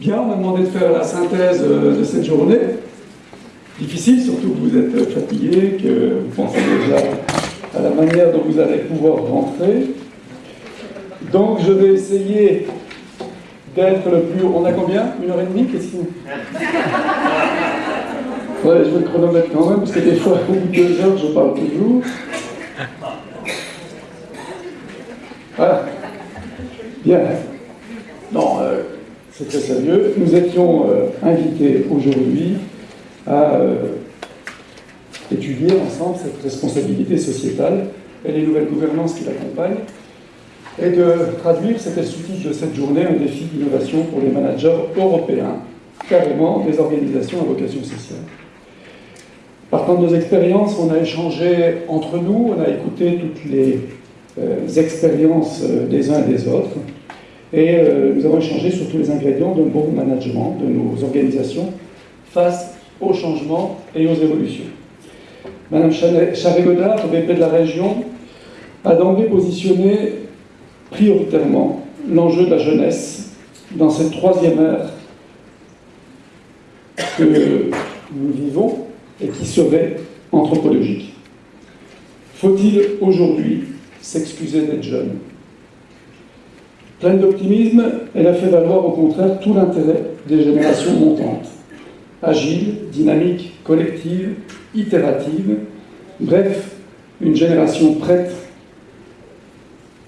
Bien, on m'a demandé de faire la synthèse euh, de cette journée. Difficile, surtout que vous êtes fatigué, que vous pensez déjà à la manière dont vous allez pouvoir rentrer. Donc je vais essayer d'être le plus... On a combien? Une heure et demie Qu'est-ce que... Ouais, je vais le chronomètre quand même, parce que des fois, au bout de deux heures, je parle toujours. Voilà. Bien. Non, euh, c'est très sérieux. Nous étions euh, invités aujourd'hui à euh, étudier ensemble cette responsabilité sociétale et les nouvelles gouvernances qui l'accompagnent, et de traduire, c'était le de cette journée, un défi d'innovation pour les managers européens, carrément des organisations à vocation sociale. Partant de nos expériences, on a échangé entre nous, on a écouté toutes les euh, expériences des uns et des autres, et euh, nous avons échangé sur tous les ingrédients d'un bon management de nos organisations face aux changements et aux évolutions. Madame Charé-Godard, VP de la région, a d'emblée positionné prioritairement l'enjeu de la jeunesse dans cette troisième ère que nous vivons et qui serait anthropologique. Faut-il aujourd'hui s'excuser d'être jeune? Pleine d'optimisme, elle a fait valoir au contraire tout l'intérêt des générations montantes, agiles, dynamiques, collectives, itératives, bref, une génération prête,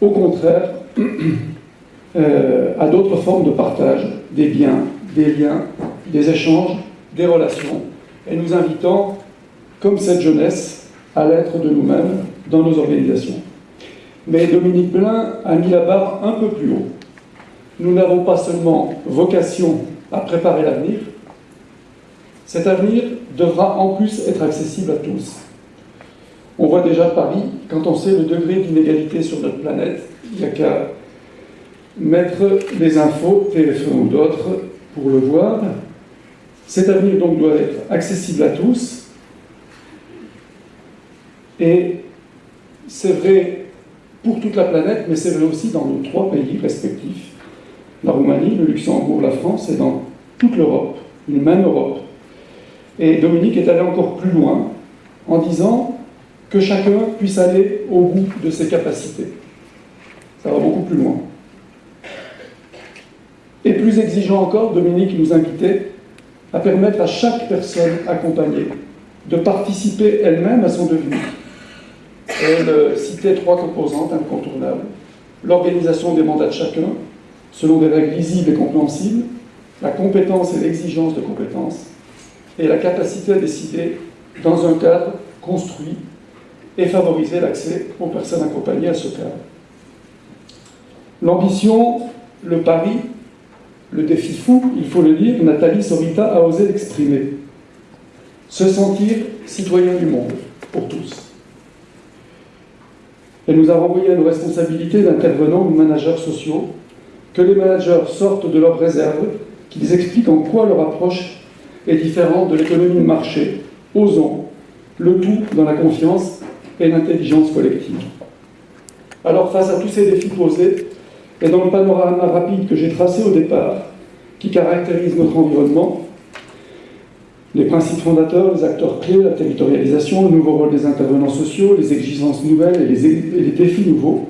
au contraire, euh, à d'autres formes de partage, des biens, des liens, des échanges, des relations, et nous invitant, comme cette jeunesse, à l'être de nous-mêmes dans nos organisations. Mais Dominique Blin a mis la barre un peu plus haut. Nous n'avons pas seulement vocation à préparer l'avenir, cet avenir devra en plus être accessible à tous. On voit déjà Paris, quand on sait le degré d'inégalité sur notre planète, il n'y a qu'à mettre les infos, TF1 ou d'autres, pour le voir. Cet avenir donc doit être accessible à tous. Et c'est vrai pour toute la planète, mais c'est vrai aussi dans nos trois pays respectifs, la Roumanie, le Luxembourg, la France, et dans toute l'Europe, une même Europe. Et Dominique est allé encore plus loin en disant que chacun puisse aller au bout de ses capacités. Ça va beaucoup plus loin. Et plus exigeant encore, Dominique nous invitait à permettre à chaque personne accompagnée de participer elle-même à son devenir. Elle citait trois composantes incontournables. L'organisation des mandats de chacun, selon des règles lisibles et compréhensibles, la compétence et l'exigence de compétences, et la capacité à décider dans un cadre construit et favoriser l'accès aux personnes accompagnées à ce cadre. L'ambition, le pari, le défi fou, il faut le dire, Nathalie Sorita a osé l'exprimer. Se sentir citoyen du monde, pour tous. Elle nous a renvoyé à nos responsabilités d'intervenants ou managers sociaux, que les managers sortent de leurs réserves, qu'ils expliquent en quoi leur approche est différente de l'économie de marché, osons, le tout dans la confiance et l'intelligence collective. Alors face à tous ces défis posés, et dans le panorama rapide que j'ai tracé au départ, qui caractérise notre environnement, les principes fondateurs, les acteurs clés, la territorialisation, le nouveau rôle des intervenants sociaux, les exigences nouvelles et les, défis nouveaux,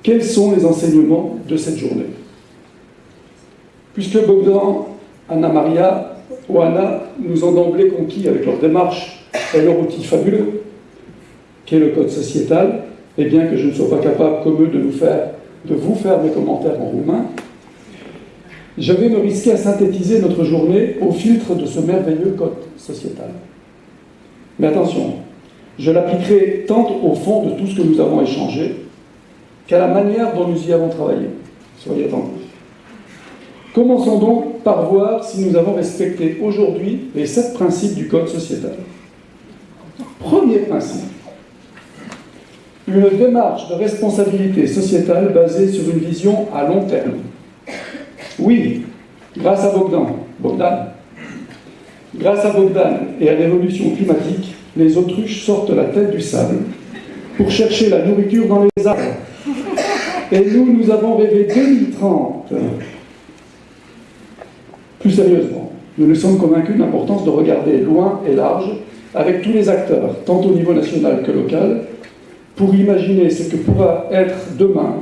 quels sont les enseignements de cette journée? Puisque Bogdan, Anna Maria ou Anna nous ont d'emblée conquis avec leur démarche et leur outil fabuleux, qu'est le code sociétal, et bien que je ne sois pas capable, comme eux, de, nous faire, de vous faire mes commentaires en roumain, je vais me risquer à synthétiser notre journée au filtre de ce merveilleux code sociétal. Mais attention, je l'appliquerai tant au fond de tout ce que nous avons échangé qu'à la manière dont nous y avons travaillé. Soyez attentifs. Commençons donc par voir si nous avons respecté aujourd'hui les sept principes du code sociétal. Premier principe, une démarche de responsabilité sociétale basée sur une vision à long terme. Oui, grâce à Bogdan, Bogdan, grâce à Bogdan et à l'évolution climatique, les autruches sortent la tête du sable pour chercher la nourriture dans les arbres. Et nous, nous avons rêvé 2030. Plus sérieusement, nous nous sommes convaincus de l'importance de regarder loin et large avec tous les acteurs, tant au niveau national que local, pour imaginer ce que pourra être demain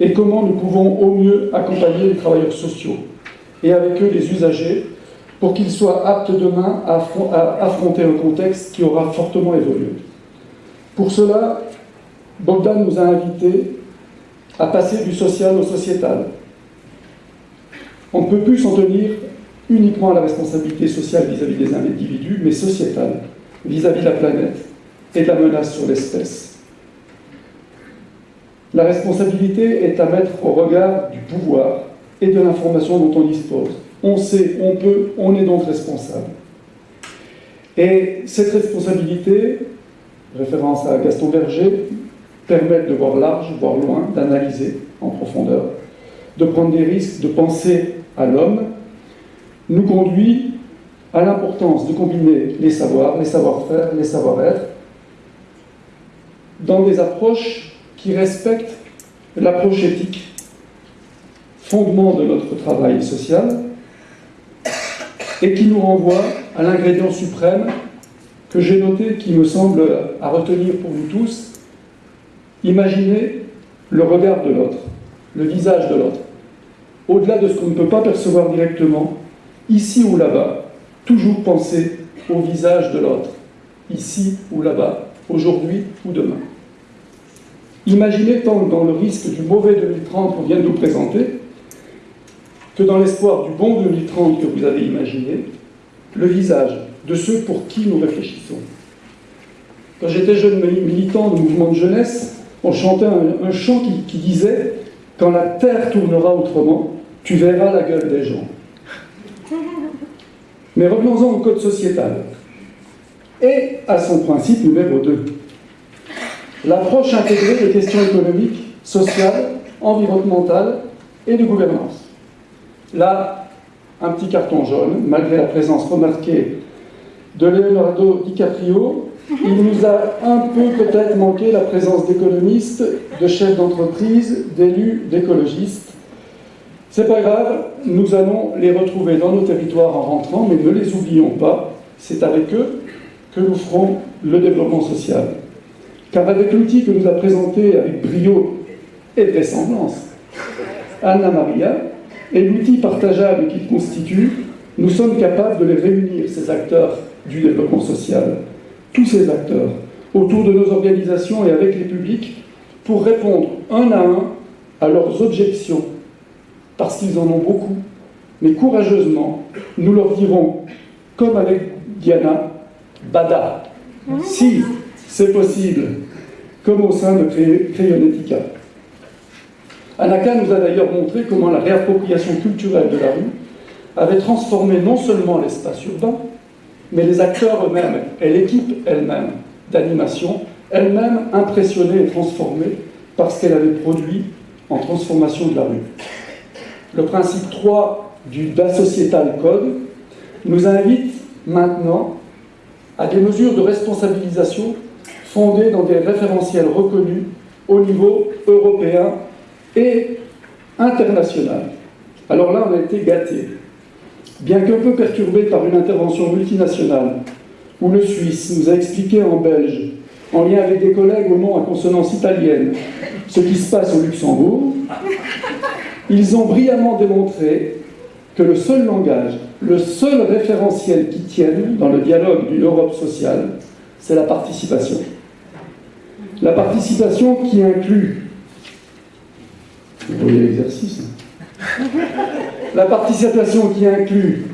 et comment nous pouvons au mieux accompagner les travailleurs sociaux et avec eux les usagers pour qu'ils soient aptes demain à affronter un contexte qui aura fortement évolué. Pour cela, Bogdan nous a invités à passer du social au sociétal. On ne peut plus s'en tenir uniquement à la responsabilité sociale vis-à-vis des individus, mais sociétale, vis-à-vis de la planète et de la menace sur l'espèce. La responsabilité est à mettre au regard du pouvoir et de l'information dont on dispose. On sait, on peut, on est donc responsable. Et cette responsabilité, référence à Gaston Berger, permet de voir large, voir loin, d'analyser en profondeur, de prendre des risques, de penser à l'homme, nous conduit à l'importance de combiner les savoirs, les savoir-faire, les savoir-être, dans des approches qui respectent l'approche éthique, fondement de notre travail social, et qui nous renvoie à l'ingrédient suprême que j'ai noté, qui me semble à retenir pour nous tous, imaginer le regard de l'autre, le visage de l'autre, au-delà de ce qu'on ne peut pas percevoir directement, ici ou là-bas, toujours penser au visage de l'autre, ici ou là-bas, aujourd'hui ou demain. Imaginez tant dans le risque du mauvais 2030 qu'on vient de nous présenter, que dans l'espoir du bon 2030 que vous avez imaginé, le visage de ceux pour qui nous réfléchissons. Quand j'étais jeune militant du mouvement de jeunesse, on chantait un, chant qui, qui disait « Quand la terre tournera autrement, tu verras la gueule des gens ». Mais revenons-en au code sociétal et à son principe numéro 2. L'approche intégrée des questions économiques, sociales, environnementales et de gouvernance. Là, un petit carton jaune, malgré la présence remarquée de Leonardo DiCaprio, il nous a un peu peut-être manqué la présence d'économistes, de chefs d'entreprise, d'élus, d'écologistes. C'est pas grave, nous allons les retrouver dans nos territoires en rentrant, mais ne les oublions pas, c'est avec eux que nous ferons le développement social. Car avec l'outil que nous a présenté avec brio et vraisemblance Anna Maria, et l'outil partageable qu'il constitue, nous sommes capables de les réunir, ces acteurs du développement social, tous ces acteurs, autour de nos organisations et avec les publics, pour répondre un à un à leurs objections, parce qu'ils en ont beaucoup, mais courageusement, nous leur dirons, comme avec Diana, Bada, si c'est possible, comme au sein de Crayonetica. Anaka nous a d'ailleurs montré comment la réappropriation culturelle de la rue avait transformé non seulement l'espace urbain, mais les acteurs eux-mêmes et l'équipe elle-même d'animation, elle-même impressionnée et transformée par ce qu'elle avait produit en transformation de la rue. Le principe 3 du Da Societal Code nous invite maintenant à des mesures de responsabilisation fondées dans des référentiels reconnus au niveau européen et international. Alors là, on a été gâté. Bien qu'un peu perturbé par une intervention multinationale, où le Suisse nous a expliqué en belge, en lien avec des collègues au nom à consonance italienne, ce qui se passe au Luxembourg, ils ont brillamment démontré que le seul langage, le seul référentiel qui tienne dans le dialogue d'une Europe sociale, c'est la participation. La participation qui inclut vous voyez l'exercice. Hein. La participation qui inclut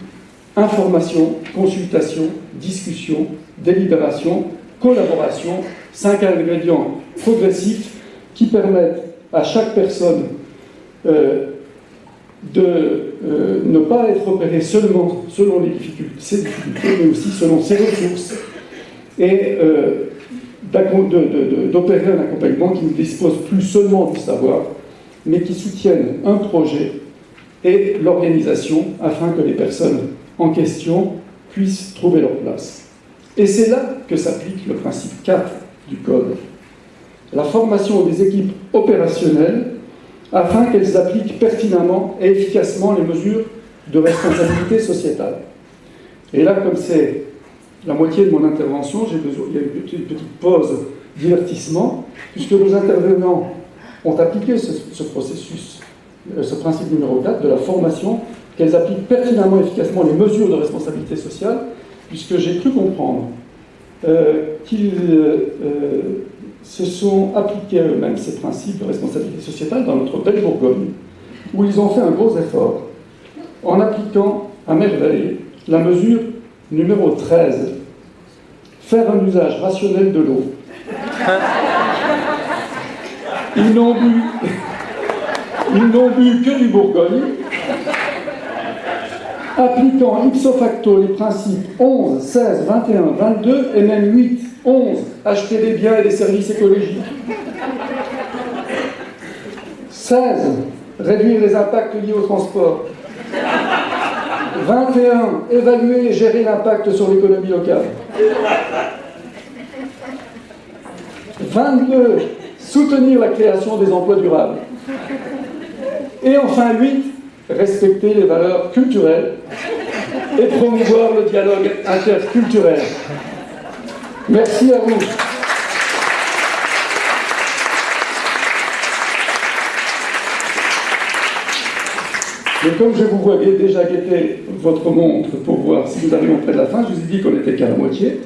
information, consultation, discussion, délibération, collaboration, cinq ingrédients progressifs qui permettent à chaque personne euh, de euh, ne pas être opérée seulement selon les difficultés, ses difficultés, mais aussi selon ses ressources, et euh, d'opérer un accompagnement qui ne dispose plus seulement du savoir, mais qui soutiennent un projet et l'organisation afin que les personnes en question puissent trouver leur place. Et c'est là que s'applique le principe 4 du Code. La formation des équipes opérationnelles afin qu'elles appliquent pertinemment et efficacement les mesures de responsabilité sociétale. Et là, comme c'est la moitié de mon intervention, besoin, il y a une petite, pause divertissement, puisque nos intervenants ont appliqué ce, processus, euh, ce principe numéro 4 de la formation, qu'elles appliquent pertinemment efficacement les mesures de responsabilité sociale, puisque j'ai cru comprendre euh, qu'ils euh, se sont appliqués eux-mêmes ces principes de responsabilité sociétale dans notre belle Bourgogne, où ils ont fait un gros effort en appliquant à merveille la mesure numéro 13, faire un usage rationnel de l'eau. Ils n'ont bu, que du Bourgogne, appliquant ipso facto les principes 11, 16, 21, 22 et même 8, 11, acheter des biens et des services écologiques. 16, réduire les impacts liés au transport. 21. Évaluer et gérer l'impact sur l'économie locale. 22. Soutenir la création des emplois durables. Et enfin 8. Respecter les valeurs culturelles et promouvoir le dialogue interculturel. Merci à vous. Et comme je vous voyais déjà guetter votre montre pour voir si nous arrivons près de la fin, je vous ai dit qu'on n'était qu'à la moitié.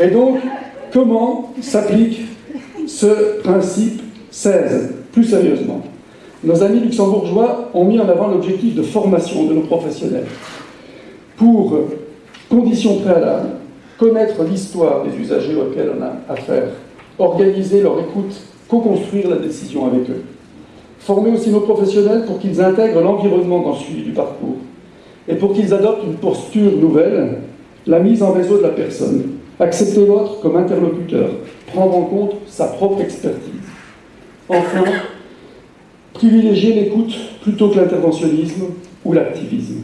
Et donc, comment s'applique ce principe 16 Plus sérieusement, nos amis luxembourgeois ont mis en avant l'objectif de formation de nos professionnels. Pour conditions préalables, connaître l'histoire des usagers auxquels on a affaire, organiser leur écoute, co-construire la décision avec eux former aussi nos professionnels pour qu'ils intègrent l'environnement dans le suivi du parcours et pour qu'ils adoptent une posture nouvelle, la mise en réseau de la personne, accepter l'autre comme interlocuteur, prendre en compte sa propre expertise. Enfin, privilégier l'écoute plutôt que l'interventionnisme ou l'activisme.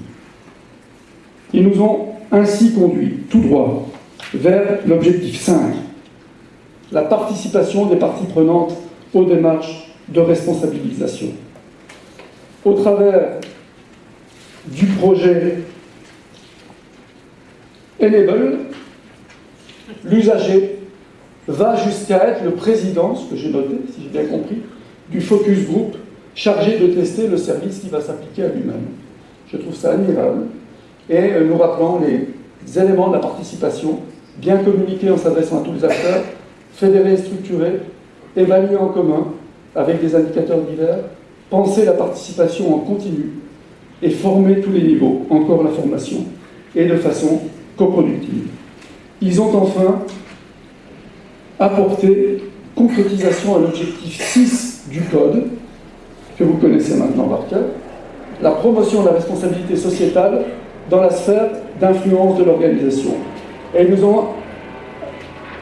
Ils nous ont ainsi conduits tout droit vers l'objectif 5, la participation des parties prenantes aux démarches de responsabilisation. Au travers du projet Enable, l'usager va jusqu'à être le président, ce que j'ai noté, si j'ai bien compris, du focus group chargé de tester le service qui va s'appliquer à lui-même. Je trouve ça admirable. Et euh, nous rappelons les éléments de la participation, bien communiqués en s'adressant à tous les acteurs, fédérés et structurés, évalués en commun, avec des indicateurs divers, penser la participation en continu et former tous les niveaux, encore la formation, et de façon coproductive. Ils ont enfin apporté concrétisation à l'objectif 6 du Code, que vous connaissez maintenant par la promotion de la responsabilité sociétale dans la sphère d'influence de l'organisation. Et ils nous ont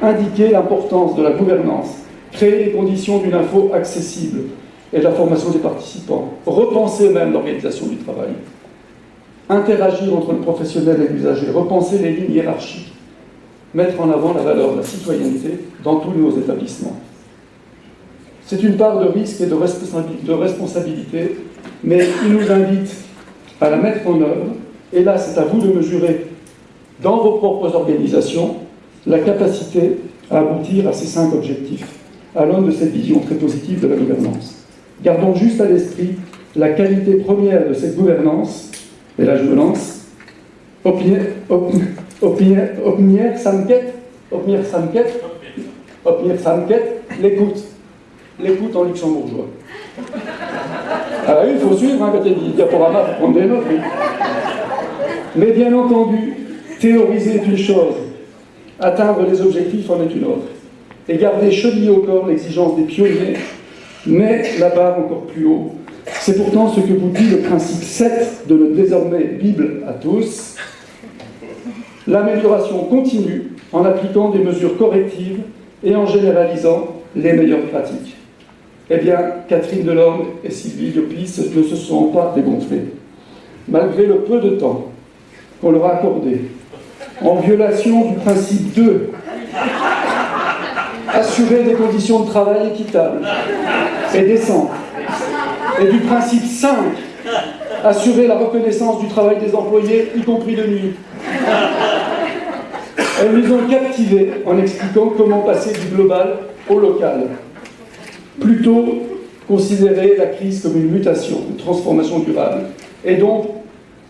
indiqué l'importance de la gouvernance créer les conditions d'une info accessible et de la formation des participants, repenser même l'organisation du travail, interagir entre le professionnel et l'usager, repenser les lignes hiérarchiques, mettre en avant la valeur de la citoyenneté dans tous nos établissements. C'est une part de risque et de responsabilité, mais il nous invite à la mettre en œuvre, et là c'est à vous de mesurer dans vos propres organisations la capacité à aboutir à ces cinq objectifs à l'aune de cette vision très positive de la gouvernance. Gardons juste à l'esprit la qualité première de cette gouvernance, et là je me lance, Opnière Samket, Opnière Samket, Opnière Samket, l'écoute. L'écoute en luxembourgeois. Ah oui, il faut suivre, hein, quand il y a des diaporamas, faut prendre des notes. Mais bien entendu, théoriser est une chose, atteindre les objectifs en est une autre et garder chevillé au corps l'exigence des pionniers, mais la barre encore plus haut. C'est pourtant ce que vous dit le principe 7 de notre désormais Bible à tous. L'amélioration continue en appliquant des mesures correctives et en généralisant les meilleures pratiques. Eh bien, Catherine Delorme et Sylvie Diopis ne se sont pas dégonflées. Malgré le peu de temps qu'on leur a accordé, en violation du principe 2 assurer des conditions de travail équitables et décentes. Et du principe 5, assurer la reconnaissance du travail des employés, y compris de nuit. Elles nous ont captivés en expliquant comment passer du global au local. Plutôt considérer la crise comme une mutation, une transformation durable, et donc,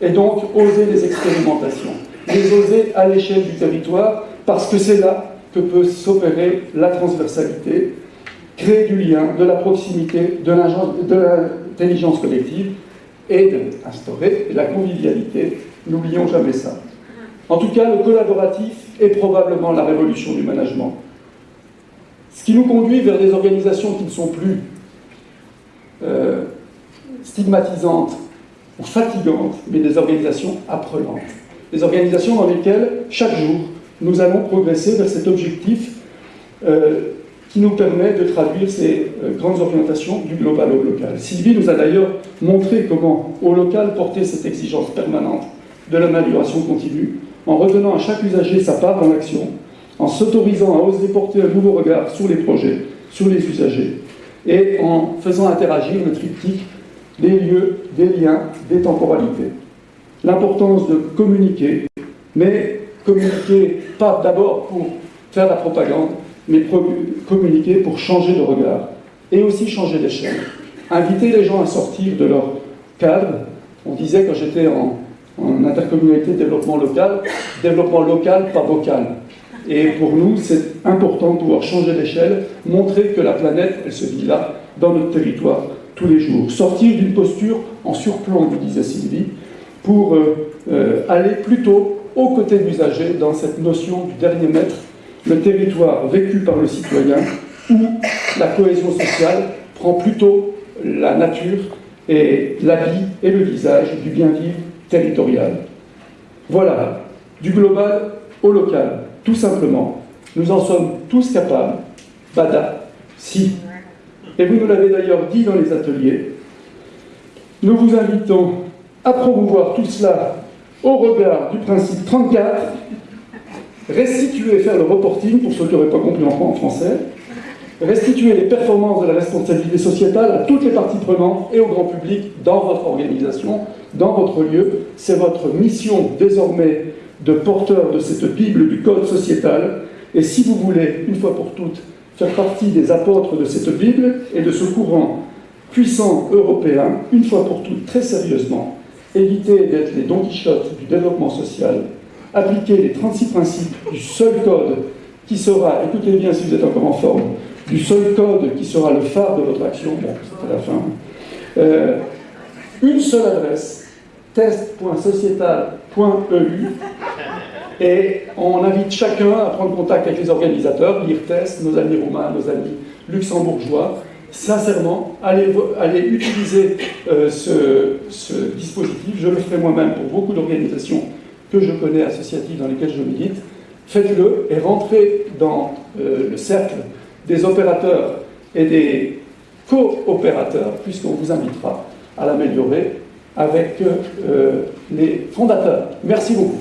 et donc oser les expérimentations, les oser à l'échelle du territoire, parce que c'est là que peut s'opérer la transversalité, créer du lien, de la proximité, de l'intelligence collective, et d'instaurer la convivialité. N'oublions jamais ça. En tout cas, le collaboratif est probablement la révolution du management. Ce qui nous conduit vers des organisations qui ne sont plus euh, stigmatisantes ou fatigantes, mais des organisations apprenantes. Des organisations dans lesquelles, chaque jour, nous allons progresser vers cet objectif euh, qui nous permet de traduire ces euh, grandes orientations du global au local. Sylvie nous a d'ailleurs montré comment, au local, porter cette exigence permanente de l'amélioration continue, en retenant à chaque usager sa part dans l'action, en s'autorisant à oser porter un nouveau regard sur les projets, sur les usagers, et en faisant interagir le triptyque des lieux, des liens, des temporalités. L'importance de communiquer, mais communiquer pas d'abord pour faire la propagande, mais communiquer pour changer de regard et aussi changer d'échelle. Inviter les gens à sortir de leur cadre. On disait quand j'étais en, en intercommunalité développement local, développement local, pas vocal. Et pour nous, c'est important de pouvoir changer d'échelle, montrer que la planète, elle se vit là, dans notre territoire, tous les jours. Sortir d'une posture en surplomb, vous disait Sylvie, pour euh, euh, aller plutôt aux côtés de l'usager dans cette notion du dernier mètre, le territoire vécu par le citoyen, où la cohésion sociale prend plutôt la nature et la vie et le visage du bien-vivre territorial. Voilà, du global au local tout simplement, nous en sommes tous capables, bada, si. Et vous nous l'avez d'ailleurs dit dans les ateliers, nous vous invitons à promouvoir tout cela au regard du principe 34, restituer, faire le reporting, pour ceux qui n'auraient pas compris en français, restituer les performances de la responsabilité sociétale à toutes les parties prenantes et au grand public dans votre organisation, dans votre lieu. C'est votre mission désormais de porteurs de cette Bible du Code sociétal. Et si vous voulez, une fois pour toutes, faire partie des apôtres de cette Bible et de ce courant puissant européen, une fois pour toutes, très sérieusement, éviter d'être les Don Quichotte du développement social, appliquer les 36 principes du seul code qui sera, écoutez bien si vous êtes encore en forme, du seul code qui sera le phare de votre action, bon, c'était la fin, euh, une seule adresse, test.sociétal.eu, et on invite chacun à prendre contact avec les organisateurs, l'IRTES, nos amis roumains, nos amis luxembourgeois. Sincèrement, allez, utiliser euh, ce, dispositif. Je le ferai moi-même pour beaucoup d'organisations que je connais, associatives, dans lesquelles je milite. Faites-le et rentrez dans euh, le cercle des opérateurs et des coopérateurs, puisqu'on vous invitera à l'améliorer avec euh, les fondateurs. Merci beaucoup.